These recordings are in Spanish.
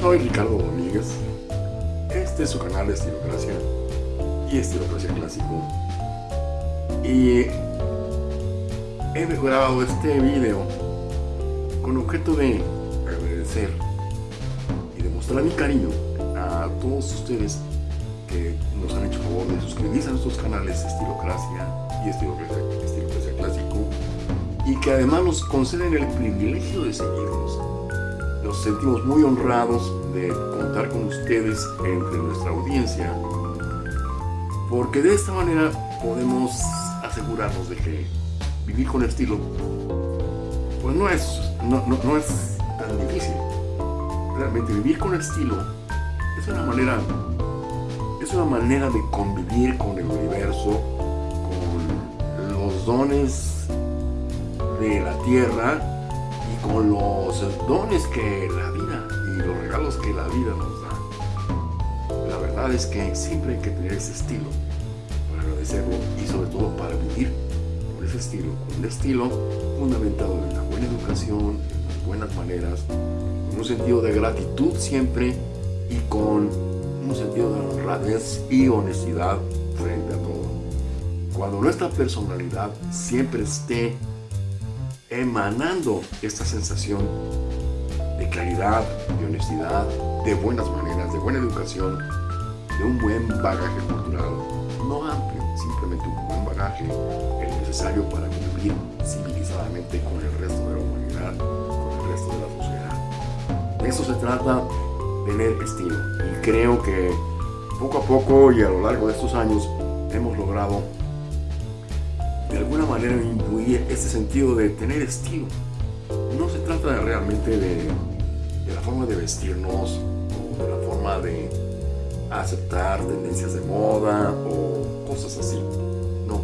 soy Ricardo Domínguez. Este es su canal de Estilocracia y Estilocracia Clásico. Y he mejorado este video con objeto de agradecer y demostrar mi cariño a todos ustedes que nos han hecho favor de suscribirse a nuestros canales Estilocracia y Estilocracia Clásico y que además nos conceden el privilegio de seguirnos nos sentimos muy honrados de contar con ustedes entre nuestra audiencia porque de esta manera podemos asegurarnos de que vivir con estilo pues no es, no, no, es tan difícil. Realmente vivir con estilo es una manera es una manera de convivir con el universo, con los dones de la tierra con los dones que la vida y los regalos que la vida nos da. La verdad es que siempre hay que tener ese estilo para agradecerlo y sobre todo para vivir con ese estilo, un estilo fundamentado en la buena educación, en las buenas maneras, con un sentido de gratitud siempre y con un sentido de honradez y honestidad frente a todo. Cuando nuestra personalidad siempre esté emanando esta sensación de claridad, de honestidad, de buenas maneras, de buena educación, de un buen bagaje cultural, no amplio, simplemente un buen bagaje, el necesario para convivir civilizadamente con el resto de la humanidad, con el resto de la sociedad. De eso se trata tener estilo. Y creo que poco a poco y a lo largo de estos años hemos logrado de alguna manera incluir ese sentido de tener estilo. No se trata realmente de, de la forma de vestirnos o de la forma de aceptar tendencias de moda o cosas así. No.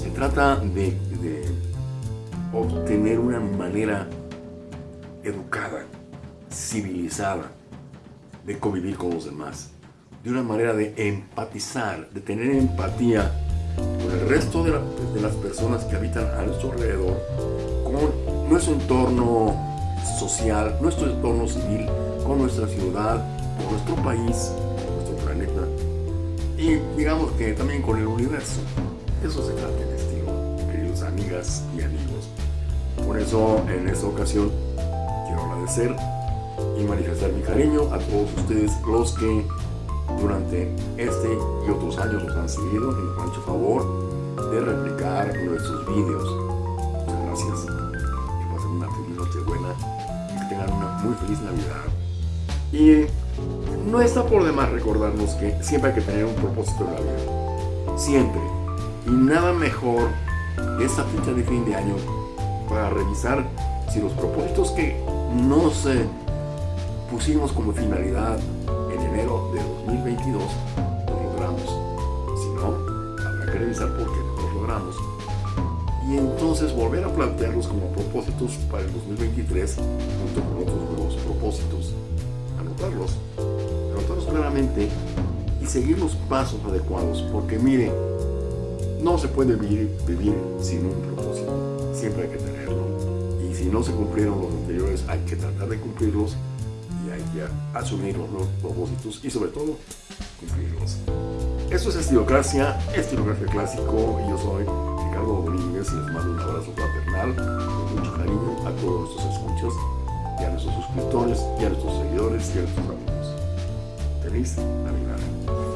Se trata de, de obtener una manera educada, civilizada, de convivir con los demás, de una manera de empatizar, de tener empatía el resto de, las personas que habitan a nuestro alrededor, con nuestro entorno social, nuestro entorno civil, con nuestra ciudad, con nuestro país, con nuestro planeta y digamos que también con el universo. Eso se trata en estilo, queridos amigas y amigos. Por eso en esta ocasión quiero agradecer y manifestar mi cariño a todos ustedes los que durante este y otros años nos han seguido y nos han hecho favor de replicar nuestros vídeos. Muchas gracias. Que pasen una feliz noche buena y que tengan una muy feliz Navidad. Y no está por demás recordarnos que siempre hay que tener un propósito en la vida. Siempre. Y nada mejor esta fecha de fin de año para revisar si los propósitos que no se pusimos como finalidad enero de 2022, lo logramos. Si no, habrá que revisar por qué no lo logramos. Y entonces volver a plantearlos como propósitos para el 2023 junto con otros nuevos propósitos. Anotarlos, anotarlos claramente y seguir los pasos adecuados, porque mire, no se puede vivir, vivir sin un propósito, siempre hay que tenerlo. Y si no se cumplieron los anteriores, hay que tratar de cumplirlos y asumir los propósitos y sobre todo cumplirlos. Esto es Estilocracia, Estilocracia Clásico y yo soy Ricardo Domínguez y les mando un abrazo fraternal con mucho cariño a todos nuestros escuchas y a nuestros suscriptores y a nuestros seguidores y a nuestros amigos. Feliz Navidad.